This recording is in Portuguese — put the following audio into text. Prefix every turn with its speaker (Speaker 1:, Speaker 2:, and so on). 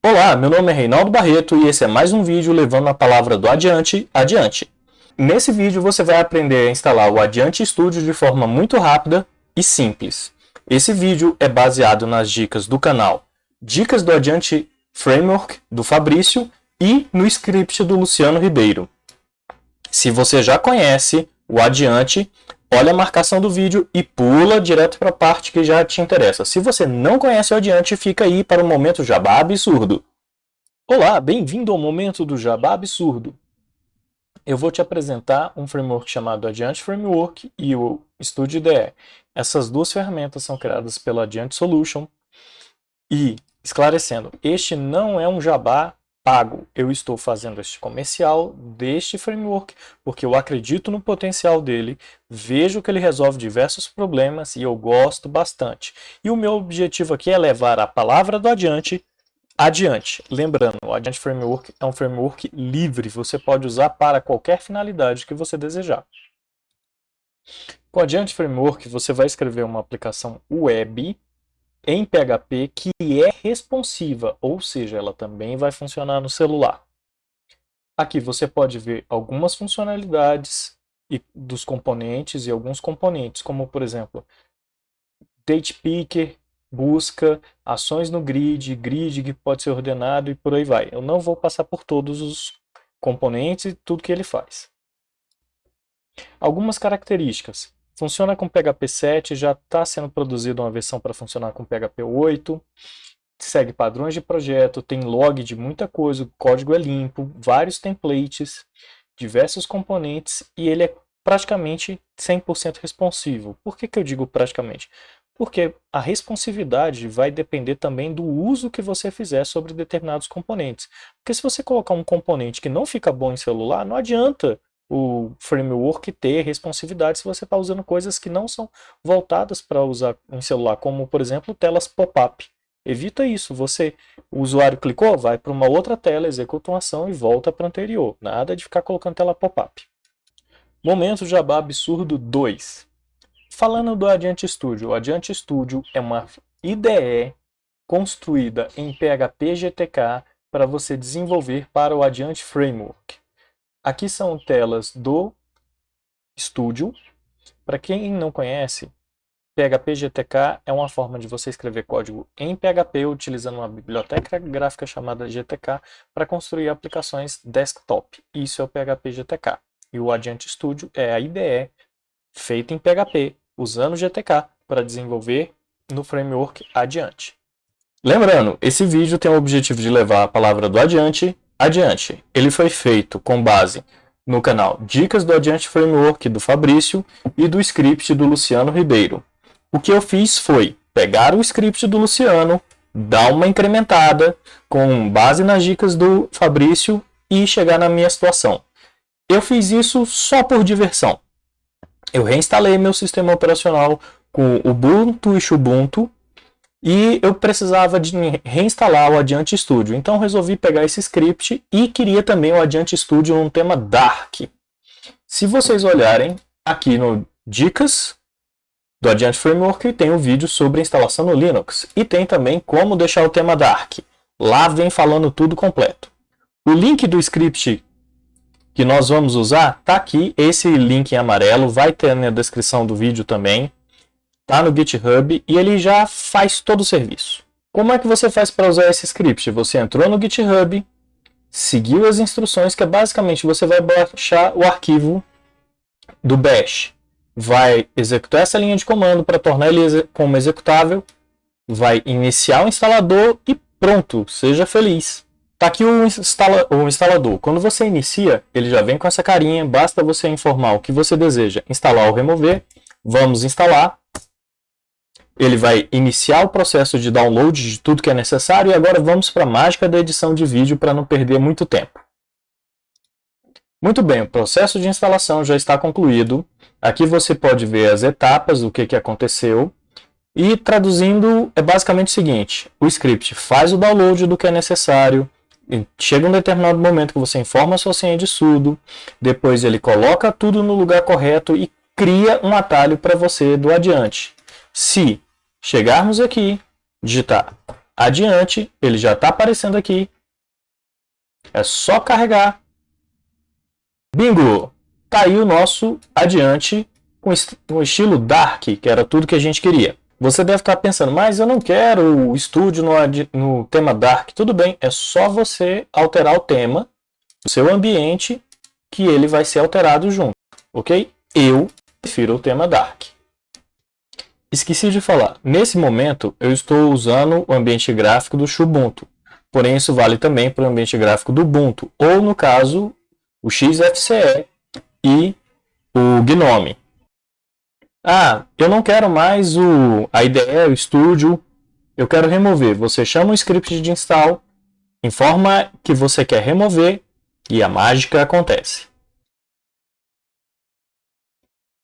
Speaker 1: Olá, meu nome é Reinaldo Barreto e esse é mais um vídeo levando a palavra do adiante adiante. Nesse vídeo você vai aprender a instalar o Adiante Studio de forma muito rápida e simples. Esse vídeo é baseado nas dicas do canal Dicas do Adiante Framework do Fabrício e no script do Luciano Ribeiro. Se você já conhece o Adiante, olha a marcação do vídeo e pula direto para a parte que já te interessa. Se você não conhece o Adiante, fica aí para o momento Jabá Absurdo. Olá, bem-vindo ao momento do Jabá Absurdo. Eu vou te apresentar um framework chamado Adiante Framework e o Studio IDE. Essas duas ferramentas são criadas pela Adiante Solution e, esclarecendo, este não é um jabá pago. Eu estou fazendo este comercial deste framework porque eu acredito no potencial dele, vejo que ele resolve diversos problemas e eu gosto bastante. E o meu objetivo aqui é levar a palavra do adiante adiante. Lembrando, o Adiante Framework é um framework livre, você pode usar para qualquer finalidade que você desejar. Com o Adiante Framework, você vai escrever uma aplicação web em PHP que é responsiva, ou seja, ela também vai funcionar no celular. Aqui você pode ver algumas funcionalidades dos componentes e alguns componentes, como por exemplo, date picker, busca, ações no grid, grid que pode ser ordenado e por aí vai. Eu não vou passar por todos os componentes e tudo que ele faz. Algumas características. Funciona com PHP 7, já está sendo produzida uma versão para funcionar com PHP 8, segue padrões de projeto, tem log de muita coisa, o código é limpo, vários templates, diversos componentes e ele é praticamente 100% responsivo. Por que, que eu digo praticamente? Porque a responsividade vai depender também do uso que você fizer sobre determinados componentes. Porque se você colocar um componente que não fica bom em celular, não adianta o framework ter responsividade se você está usando coisas que não são voltadas para usar em celular, como por exemplo telas pop-up. Evita isso, você, o usuário clicou, vai para uma outra tela, executa uma ação e volta para a anterior. Nada de ficar colocando tela pop-up. Momento Jabá Absurdo 2. Falando do Adiante Studio, o Adiante Studio é uma IDE construída em PHP GTK para você desenvolver para o Adiante Framework. Aqui são telas do Studio. Para quem não conhece, PHP GTK é uma forma de você escrever código em PHP utilizando uma biblioteca gráfica chamada GTK para construir aplicações desktop. Isso é o PHP GTK. E o Adiante Studio é a IDE feita em PHP usando GTK para desenvolver no framework Adiante. Lembrando, esse vídeo tem o objetivo de levar a palavra do Adiante Adiante, ele foi feito com base no canal Dicas do Adiante Framework do Fabrício e do script do Luciano Ribeiro. O que eu fiz foi pegar o script do Luciano, dar uma incrementada com base nas dicas do Fabrício e chegar na minha situação. Eu fiz isso só por diversão. Eu reinstalei meu sistema operacional com Ubuntu e Ubuntu e eu precisava de reinstalar o Adiante Studio. Então resolvi pegar esse script e queria também o Adiante Studio num tema Dark. Se vocês olharem aqui no Dicas do Adiante Framework, tem um vídeo sobre a instalação no Linux. E tem também como deixar o tema Dark. Lá vem falando tudo completo. O link do script que nós vamos usar está aqui, esse link em amarelo, vai ter na descrição do vídeo também tá no GitHub e ele já faz todo o serviço. Como é que você faz para usar esse script? Você entrou no GitHub, seguiu as instruções, que é basicamente você vai baixar o arquivo do bash, vai executar essa linha de comando para tornar ele como executável, vai iniciar o instalador e pronto, seja feliz. Tá aqui o, instala o instalador. Quando você inicia, ele já vem com essa carinha, basta você informar o que você deseja instalar ou remover. Vamos instalar ele vai iniciar o processo de download de tudo que é necessário e agora vamos para a mágica da edição de vídeo para não perder muito tempo. Muito bem, o processo de instalação já está concluído. Aqui você pode ver as etapas, o que, que aconteceu. E traduzindo, é basicamente o seguinte, o script faz o download do que é necessário, chega um determinado momento que você informa a sua senha de sudo, depois ele coloca tudo no lugar correto e cria um atalho para você do adiante. Se chegarmos aqui, digitar adiante, ele já está aparecendo aqui. É só carregar. Bingo! Tá aí o nosso adiante com o estilo Dark, que era tudo que a gente queria. Você deve estar pensando, mas eu não quero o estúdio no, no tema Dark. Tudo bem, é só você alterar o tema do seu ambiente que ele vai ser alterado junto, ok? Eu prefiro o tema Dark. Esqueci de falar, nesse momento eu estou usando o ambiente gráfico do Xubuntu, porém isso vale também para o ambiente gráfico do Ubuntu, ou no caso, o XFCE e o Gnome. Ah, eu não quero mais o, a IDE, o Studio, eu quero remover. Você chama o script de install, informa que você quer remover e a mágica acontece.